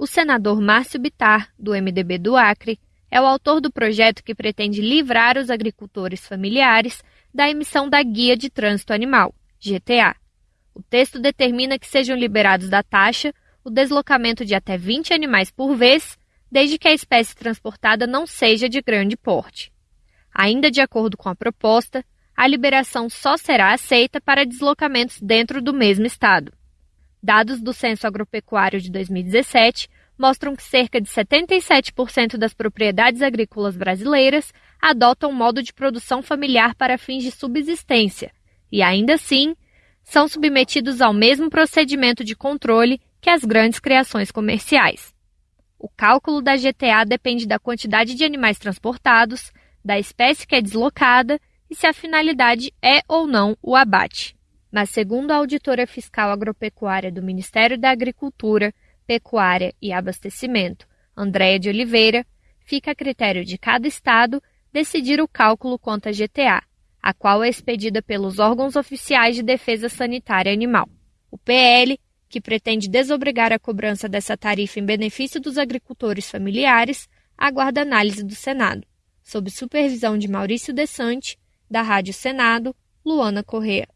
O senador Márcio Bitar, do MDB do Acre, é o autor do projeto que pretende livrar os agricultores familiares da emissão da Guia de Trânsito Animal, GTA. O texto determina que sejam liberados da taxa o deslocamento de até 20 animais por vez, desde que a espécie transportada não seja de grande porte. Ainda de acordo com a proposta, a liberação só será aceita para deslocamentos dentro do mesmo estado. Dados do Censo Agropecuário de 2017 mostram que cerca de 77% das propriedades agrícolas brasileiras adotam modo de produção familiar para fins de subsistência e, ainda assim, são submetidos ao mesmo procedimento de controle que as grandes criações comerciais. O cálculo da GTA depende da quantidade de animais transportados, da espécie que é deslocada e se a finalidade é ou não o abate. Mas, segundo a auditora fiscal agropecuária do Ministério da Agricultura, Pecuária e Abastecimento, Andréia de Oliveira, fica a critério de cada estado decidir o cálculo quanto à GTA, a qual é expedida pelos órgãos oficiais de defesa sanitária animal. O PL, que pretende desobrigar a cobrança dessa tarifa em benefício dos agricultores familiares, aguarda análise do Senado, sob supervisão de Maurício Desante, da Rádio Senado, Luana Correa.